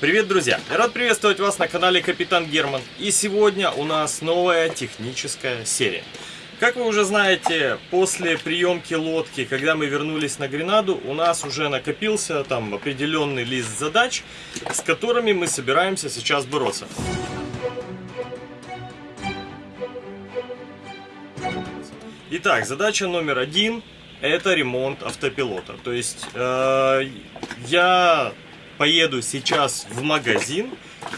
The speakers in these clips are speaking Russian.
Привет, друзья! Рад приветствовать вас на канале Капитан Герман. И сегодня у нас новая техническая серия. Как вы уже знаете, после приемки лодки, когда мы вернулись на Гренаду, у нас уже накопился там определенный лист задач, с которыми мы собираемся сейчас бороться. Итак, задача номер один – это ремонт автопилота. То есть э, я поеду сейчас в магазин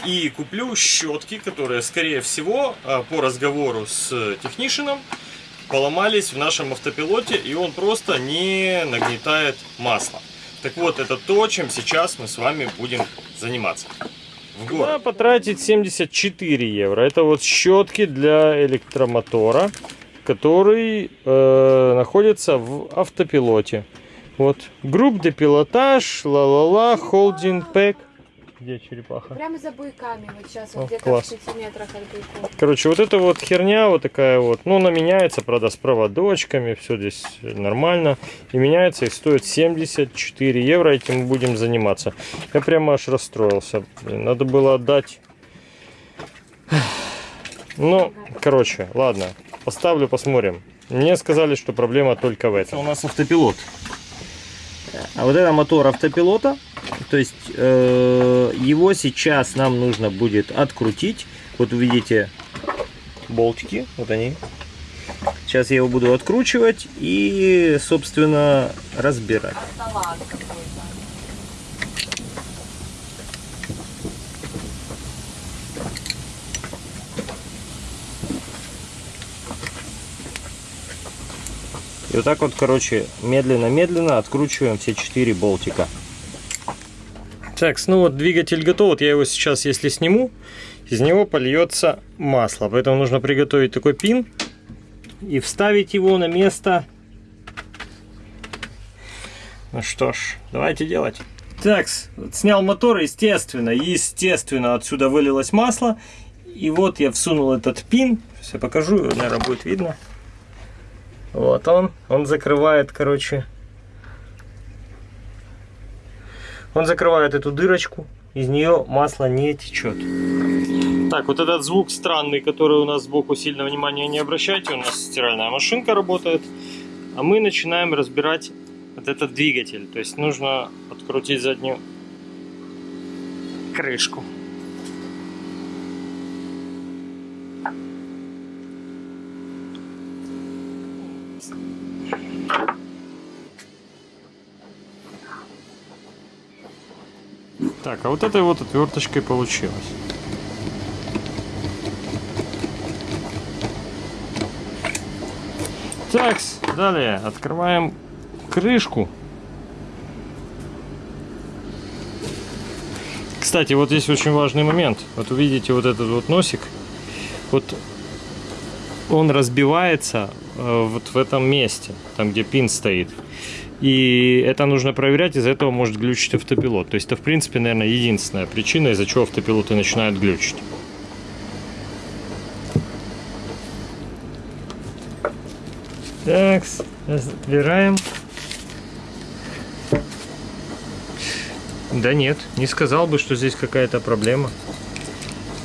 и куплю щетки, которые, скорее всего, а, по разговору с технишином, поломались в нашем автопилоте, и он просто не нагнетает масло. Так вот, это то, чем сейчас мы с вами будем заниматься. В город. Да, потратить 74 евро. Это вот щетки для электромотора, который э, находится в автопилоте. Вот. Groupe de pilotage, ла-ла-ла, holding pack. Где черепаха? Прямо за буйками, вот сейчас, О, вот где-то в 6 метрах от буйков. Короче, вот эта вот херня вот такая вот, ну, она меняется, правда, с проводочками, все здесь нормально. И меняется и стоит 74 евро, этим мы будем заниматься. Я прямо аж расстроился. Блин, надо было отдать. Ну, короче, ладно, поставлю, посмотрим. Мне сказали, что проблема только в этом. У нас автопилот. А вот это мотор автопилота. То есть э, его сейчас нам нужно будет открутить. Вот вы видите болтики, вот они. Сейчас я его буду откручивать и, собственно, разбирать. И вот так вот, короче, медленно-медленно откручиваем все четыре болтика. Так, ну вот двигатель готов. Вот я его сейчас, если сниму, из него польется масло. Поэтому нужно приготовить такой пин и вставить его на место. Ну что ж, давайте делать. Так, снял мотор, естественно, естественно, отсюда вылилось масло. И вот я всунул этот пин. Сейчас я покажу, наверное, будет видно. Вот он, он закрывает, короче, он закрывает эту дырочку, из нее масло не течет. Так, вот этот звук странный, который у нас сбоку сильно внимания не обращайте, у нас стиральная машинка работает, а мы начинаем разбирать вот этот двигатель, то есть нужно открутить заднюю крышку. Так, а вот этой вот отверточкой получилось. Так, далее открываем крышку. Кстати, вот здесь очень важный момент. Вот увидите вот этот вот носик. Вот он разбивается э, вот в этом месте, там где пин стоит. И это нужно проверять, из-за этого может глючить автопилот. То есть это, в принципе, наверное, единственная причина, из-за чего автопилоты начинают глючить. Так, разбираем. Да нет, не сказал бы, что здесь какая-то проблема.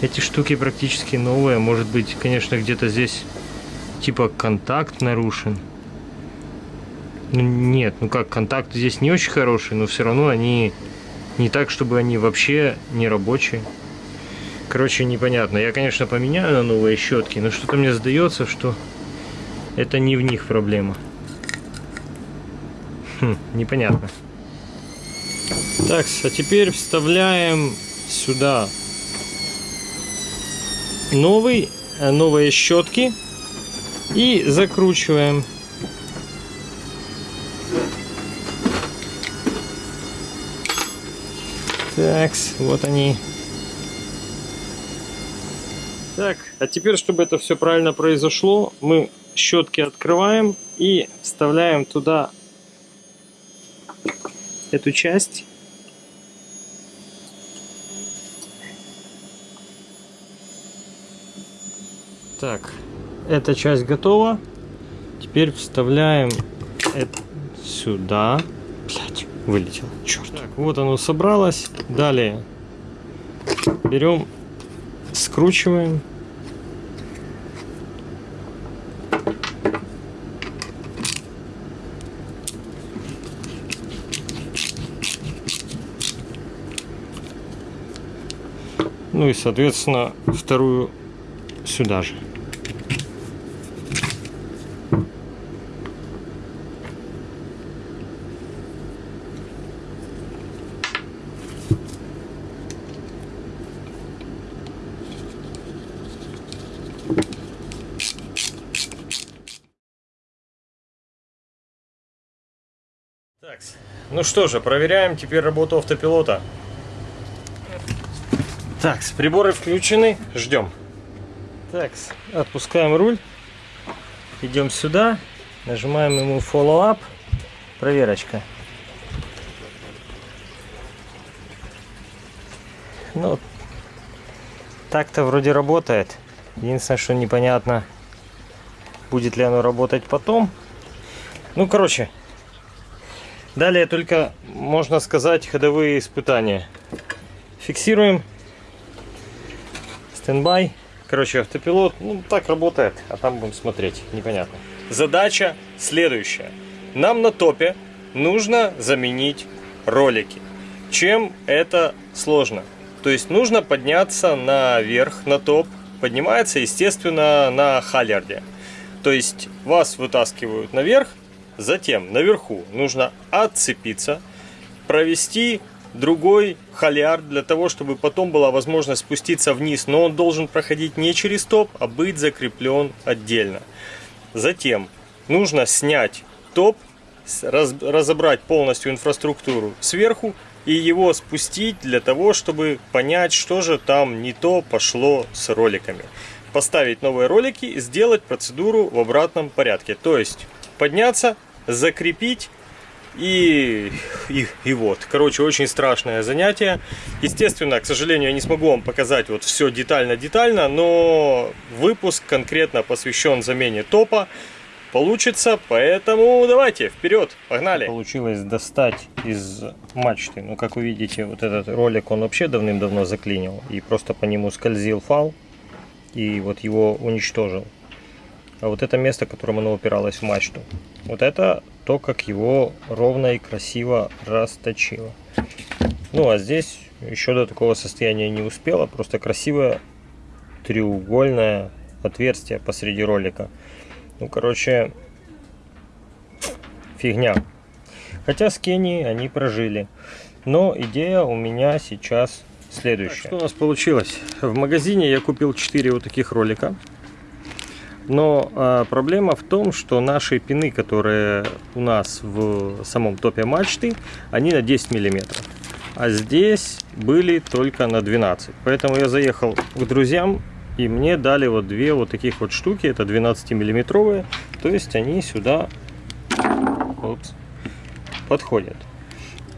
Эти штуки практически новые. Может быть, конечно, где-то здесь типа контакт нарушен. Ну, нет, ну как, контакт здесь не очень хороший, но все равно они не так, чтобы они вообще не рабочие. Короче, непонятно. Я, конечно, поменяю на новые щетки, но что-то мне сдается, что это не в них проблема. Хм, непонятно. Так, а теперь вставляем сюда новый, э, новые щетки и закручиваем. Так, вот они. Так, а теперь, чтобы это все правильно произошло, мы щетки открываем и вставляем туда эту часть. Так, эта часть готова. Теперь вставляем это сюда. Блять, вылетел. Черт. Так, вот оно собралось. Далее берем, скручиваем. Ну и, соответственно, вторую сюда же. Так, ну что же, проверяем теперь работу автопилота. Так, приборы включены, ждем. Так, отпускаем руль, идем сюда, нажимаем ему Follow Up, проверочка. Ну, так-то вроде работает. Единственное, что непонятно, будет ли оно работать потом. Ну, короче, далее только, можно сказать, ходовые испытания. Фиксируем стендбай. Короче, автопилот, ну, так работает, а там будем смотреть, непонятно. Задача следующая. Нам на топе нужно заменить ролики. Чем это сложно? То есть нужно подняться наверх, на топ. Поднимается, естественно, на халярде. То есть вас вытаскивают наверх, затем наверху нужно отцепиться, провести другой халиард для того, чтобы потом была возможность спуститься вниз. Но он должен проходить не через топ, а быть закреплен отдельно. Затем нужно снять топ, раз, разобрать полностью инфраструктуру сверху и его спустить для того, чтобы понять, что же там не то пошло с роликами. Поставить новые ролики и сделать процедуру в обратном порядке. То есть подняться, закрепить и, и, и вот. Короче, очень страшное занятие. Естественно, к сожалению, я не смогу вам показать вот все детально-детально, но выпуск конкретно посвящен замене топа получится, поэтому давайте, вперед, погнали. Получилось достать из мачты, ну как вы видите, вот этот ролик он вообще давным-давно заклинил и просто по нему скользил фал и вот его уничтожил. А вот это место, которым оно упиралось в мачту, вот это то, как его ровно и красиво расточило. Ну а здесь еще до такого состояния не успело, просто красивое треугольное отверстие посреди ролика. Ну, короче, фигня. Хотя с Кении они прожили. Но идея у меня сейчас следующая. Так, что у нас получилось? В магазине я купил 4 вот таких ролика. Но а, проблема в том, что наши пины, которые у нас в самом топе мачты, они на 10 миллиметров. А здесь были только на 12. Поэтому я заехал к друзьям и мне дали вот две вот таких вот штуки. Это 12 миллиметровые. То есть они сюда опс, подходят.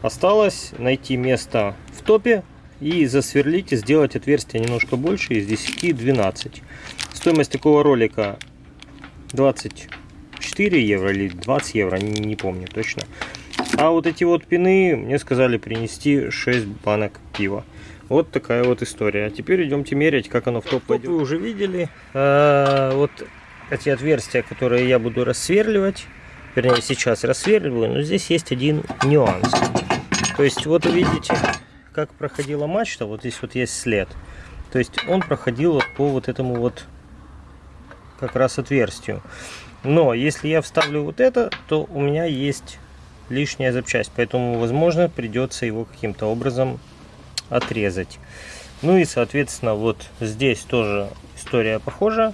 Осталось найти место в топе и засверлить и сделать отверстие немножко больше из 10 12 Стоимость такого ролика 24 евро или 20 евро, не, не помню точно. А вот эти вот пины мне сказали принести 6 банок пива. Вот такая вот история. А теперь идемте мерять, как оно в топ пойдет. Вы уже видели а, вот эти отверстия, которые я буду рассверливать. Вернее, сейчас рассверливаю, но здесь есть один нюанс. То есть, вот видите, как проходила мачта, вот здесь вот есть след. То есть, он проходил вот по вот этому вот как раз отверстию. Но если я вставлю вот это, то у меня есть лишняя запчасть, поэтому, возможно, придется его каким-то образом отрезать. Ну и, соответственно, вот здесь тоже история похожа.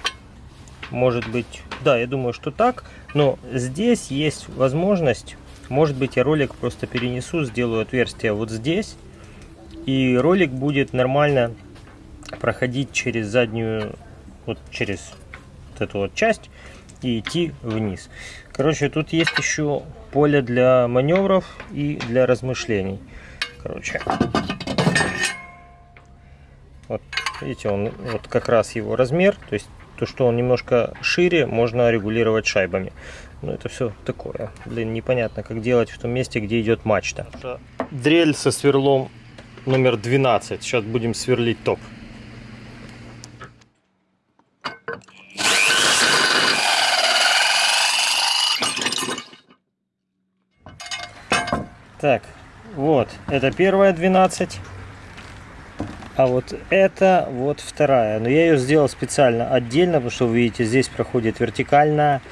Может быть, да, я думаю, что так. Но здесь есть возможность, может быть, я ролик просто перенесу, сделаю отверстие вот здесь. И ролик будет нормально проходить через заднюю, вот через вот эту вот часть и идти вниз. Короче, тут есть еще поле для маневров и для размышлений. Короче, вот видите, он вот как раз его размер, то есть то, что он немножко шире, можно регулировать шайбами. Но это все такое. Блин, непонятно, как делать в том месте, где идет мачта. Дрель со сверлом номер 12. Сейчас будем сверлить топ. Так, вот, это первая 12. А вот это вот вторая. Но я ее сделал специально отдельно, потому что вы видите, здесь проходит вертикальная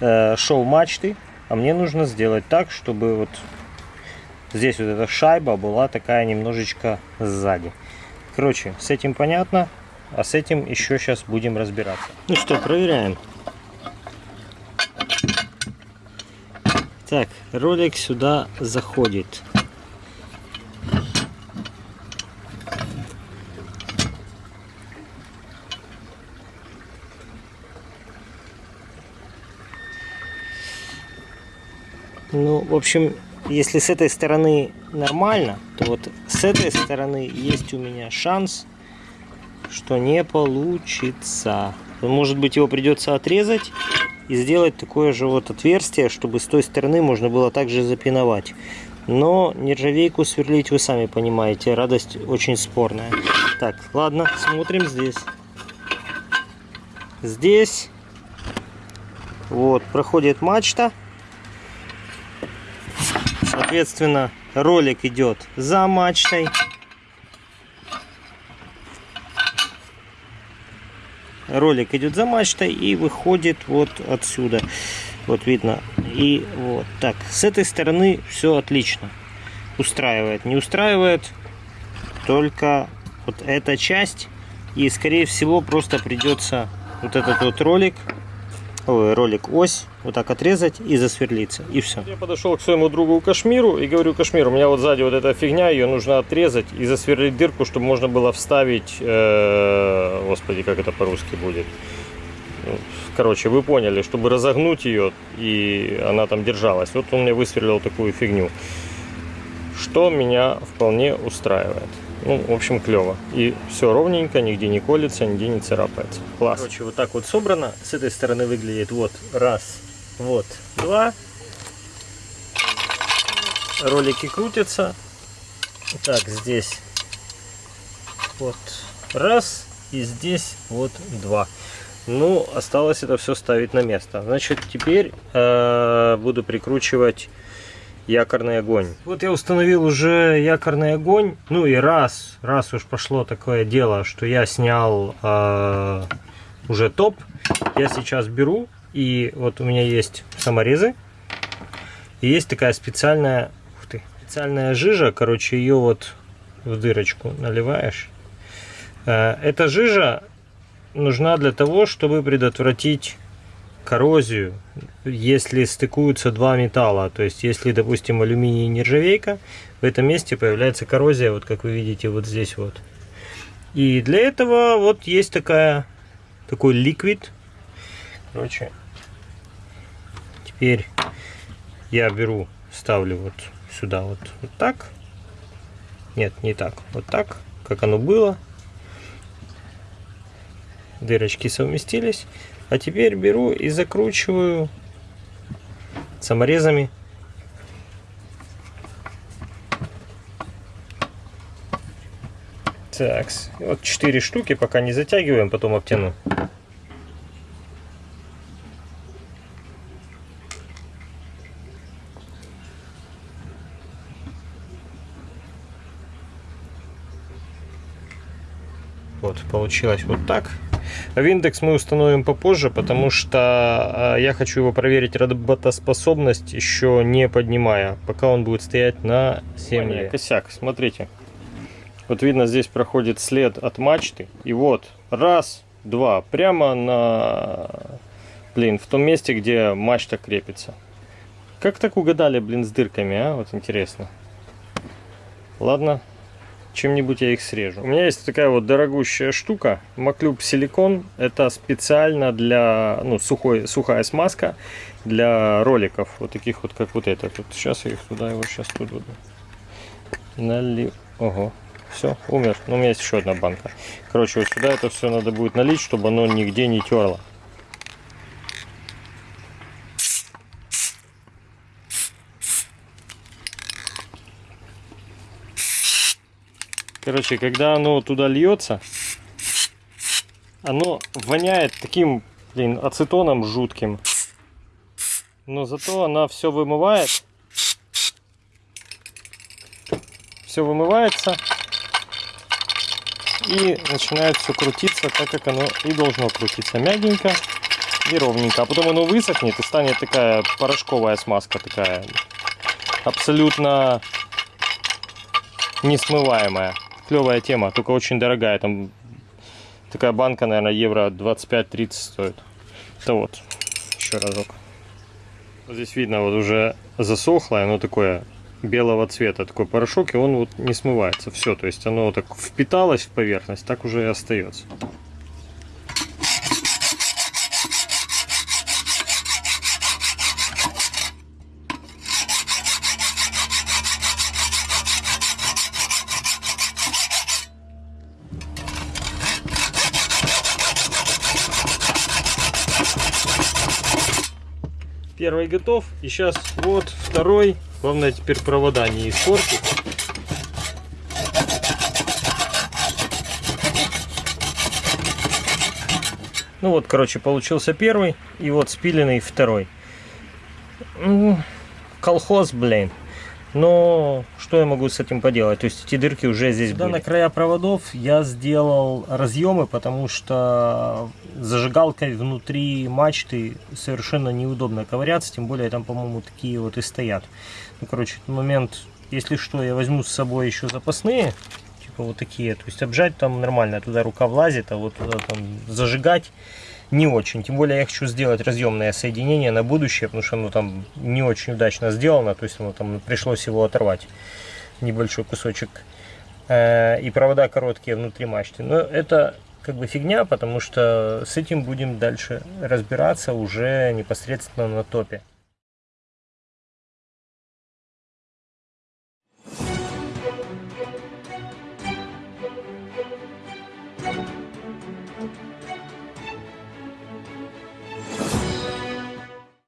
э, шоу мачты. А мне нужно сделать так, чтобы вот здесь вот эта шайба была такая немножечко сзади. Короче, с этим понятно, а с этим еще сейчас будем разбираться. Ну что, проверяем. Так, ролик сюда заходит. Ну, в общем, если с этой стороны нормально, то вот с этой стороны есть у меня шанс, что не получится. Может быть, его придется отрезать и сделать такое же вот отверстие, чтобы с той стороны можно было также запиновать. Но нержавейку сверлить вы сами понимаете, радость очень спорная. Так, ладно, смотрим здесь. Здесь вот проходит мачта. Соответственно, ролик идет за мачтой. Ролик идет за мачтой и выходит вот отсюда. Вот видно. И вот так. С этой стороны все отлично. Устраивает. Не устраивает только вот эта часть. И скорее всего просто придется вот этот вот ролик ой, ролик ось вот так отрезать и засверлиться и все я подошел к своему другу кашмиру и говорю кашмир у меня вот сзади вот эта фигня ее нужно отрезать и засверлить дырку чтобы можно было вставить э, господи как это по-русски будет? Ну, короче вы поняли чтобы разогнуть ее и она там держалась. Вот он мне высверлил такую фигню. Что меня вполне устраивает ну, в общем, клево. И все ровненько, нигде не колется, нигде не царапается. Класс. Короче, вот так вот собрано. С этой стороны выглядит вот раз, вот два. Ролики крутятся. Так, здесь вот раз. И здесь вот два. Ну, осталось это все ставить на место. Значит, теперь э, буду прикручивать якорный огонь. Вот я установил уже якорный огонь. Ну и раз, раз уж пошло такое дело, что я снял э, уже топ, я сейчас беру и вот у меня есть саморезы. И есть такая специальная, ух ты, специальная жижа, короче, ее вот в дырочку наливаешь. Э, эта жижа нужна для того, чтобы предотвратить коррозию, если стыкуются два металла. То есть, если, допустим, алюминий и нержавейка, в этом месте появляется коррозия, вот как вы видите, вот здесь вот. И для этого вот есть такая, такой ликвид. Короче, теперь я беру, ставлю вот сюда вот, вот так. Нет, не так, вот так, как оно было. Дырочки совместились. А теперь беру и закручиваю саморезами. Так, вот 4 штуки, пока не затягиваем, потом обтяну. Вот, получилось вот так. Виндекс мы установим попозже, потому что а, я хочу его проверить работоспособность, еще не поднимая, пока он будет стоять на земле. Косяк, смотрите. Вот видно, здесь проходит след от мачты. И вот, раз, два, прямо на, блин, в том месте, где мачта крепится. Как так угадали, блин, с дырками, а? Вот интересно. Ладно, чем-нибудь я их срежу. У меня есть такая вот дорогущая штука, Маклюб силикон. Это специально для, ну, сухой, сухая смазка для роликов, вот таких вот, как вот этот. Вот сейчас я их туда, его сейчас тут буду. Налив. Ого, все, умер. Ну, у меня есть еще одна банка. Короче, вот сюда это все надо будет налить, чтобы оно нигде не терло. Короче, когда оно туда льется, оно воняет таким, блин, ацетоном жутким. Но зато она все вымывает. Все вымывается. И начинает все крутиться так, как оно и должно крутиться. Мягенько и ровненько. А потом оно высохнет и станет такая порошковая смазка такая. Абсолютно несмываемая. Клевая тема, только очень дорогая. Там такая банка, наверное, евро 25-30 стоит. Это вот, еще разок. Вот Здесь видно, вот уже засохло, оно такое белого цвета, такой порошок, и он вот не смывается. Все, то есть оно так впиталось в поверхность, так уже и остается. Первый готов. И сейчас вот второй. Главное теперь провода не испортить. Ну вот, короче, получился первый. И вот спиленный второй. Колхоз, блин. Но что я могу с этим поделать? То есть эти дырки уже здесь Да, были. на края проводов я сделал разъемы, потому что зажигалкой внутри мачты совершенно неудобно ковыряться, тем более там, по-моему, такие вот и стоят. Ну, короче, этот момент, если что, я возьму с собой еще запасные, типа вот такие, то есть обжать там нормально, туда рука влазит, а вот туда там зажигать не очень. Тем более я хочу сделать разъемное соединение на будущее, потому что оно там не очень удачно сделано, то есть оно там пришлось его оторвать небольшой кусочек. Э, И провода короткие внутри мачты. Но это как бы фигня, потому что с этим будем дальше разбираться уже непосредственно на топе.